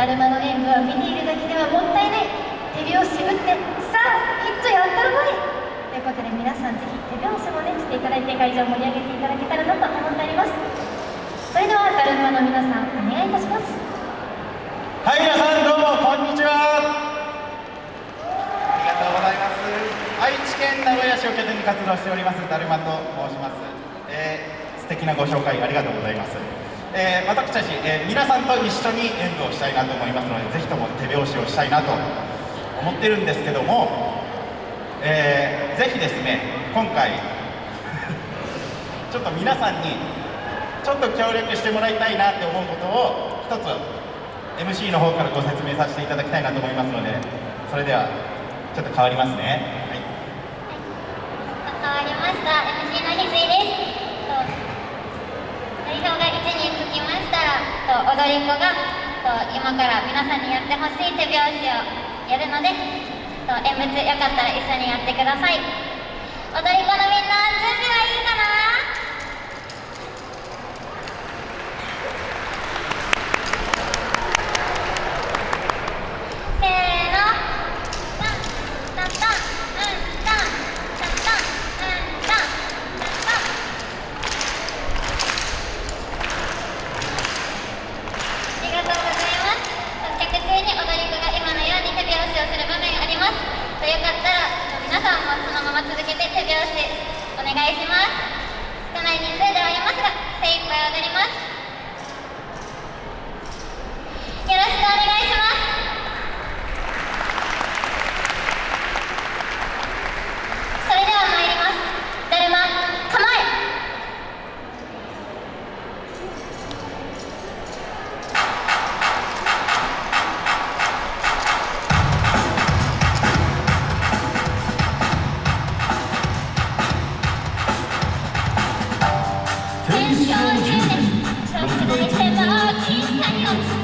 だるまの演舞は見ているだけではもったいない。手拍子打ってさあきっとやったるばいということで皆さんぜひ手拍子もねしていただいて会場を盛り上げていただけたらなと思っております。それではだるまの皆さんお願いいたします。はい皆さんどうもこんにちは。ありがとうございます。愛知県名古屋市を拠点に活動しておりますだるまと申します、えー、素敵なご紹介ありがとうございます。えー、私たち、えー、皆さんと一緒に演舞をしたいなと思いますのでぜひとも手拍子をしたいなと思ってるんですけども、えー、ぜひですね今回 ちょっと皆さんにちょっと協力してもらいたいなって思うことを一つ MC の方からご説明させていただきたいなと思いますのでそれではちょっと変わりますね、はい、変わりました。MC の翡翠です代表が1人つきましたら踊り子が今から皆さんにやってほしい手拍子をやるので演物よかったら一緒にやってください。踊り子のみんな準備はいいか皆さんもそのまま続けて手拍子お願いします。少ない人数ではありますが精一杯踊ります。よろしくお願いします。「どこへでもきっと落ちて」